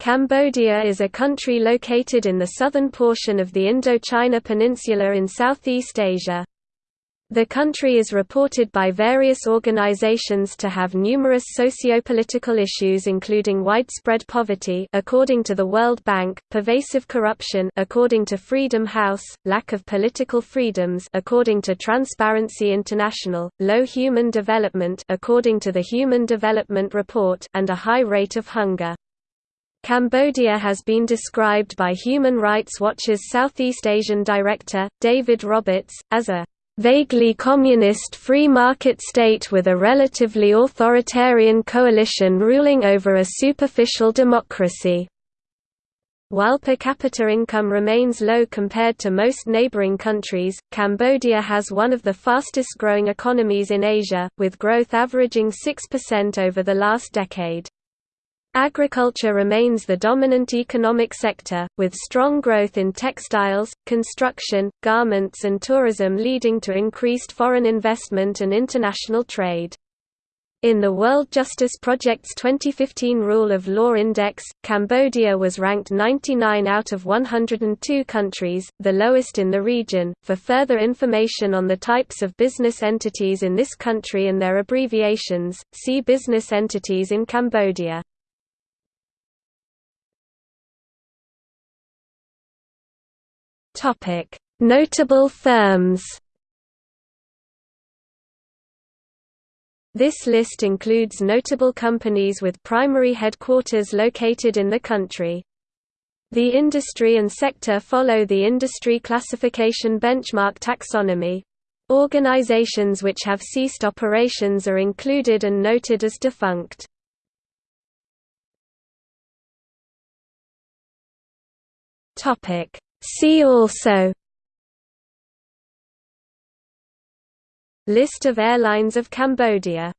Cambodia is a country located in the southern portion of the Indochina Peninsula in Southeast Asia. The country is reported by various organizations to have numerous socio-political issues including widespread poverty according to the World Bank, pervasive corruption according to Freedom House, lack of political freedoms according to Transparency International, low human development according to the Human Development Report and a high rate of hunger. Cambodia has been described by Human Rights Watch's Southeast Asian director, David Roberts, as a vaguely communist free market state with a relatively authoritarian coalition ruling over a superficial democracy. While per capita income remains low compared to most neighboring countries, Cambodia has one of the fastest growing economies in Asia, with growth averaging 6% over the last decade. Agriculture remains the dominant economic sector, with strong growth in textiles, construction, garments and tourism leading to increased foreign investment and international trade. In the World Justice Project's 2015 Rule of Law Index, Cambodia was ranked 99 out of 102 countries, the lowest in the region. For further information on the types of business entities in this country and their abbreviations, see Business entities in Cambodia. Notable firms. This list includes notable companies with primary headquarters located in the country. The industry and sector follow the industry classification benchmark taxonomy. Organizations which have ceased operations are included and noted as defunct. See also List of airlines of Cambodia